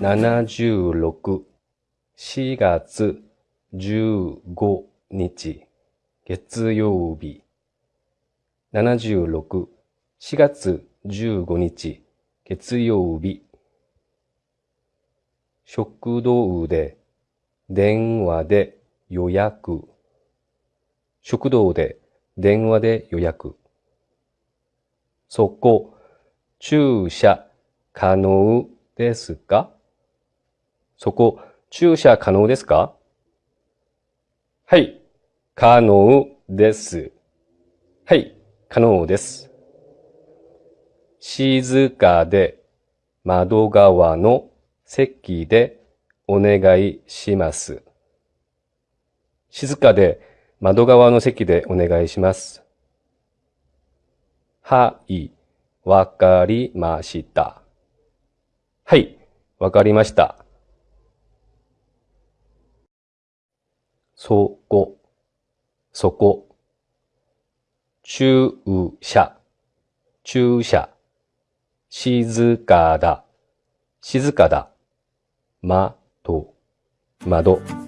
76、4月15日、月曜日。76、4月15日、月曜日。食堂で、電話で。予約。食堂で、電話で。予約。そこ、駐車可能ですか？そこ、駐車可能ですか？はい、可能です。はい、可能です。静かで窓側の席でお願いします。静かで窓側の席でお願いします。はい、わかりました。はい、わかりました。そこ、そこ。注射、注射。静かだ、静かだ。窓、窓。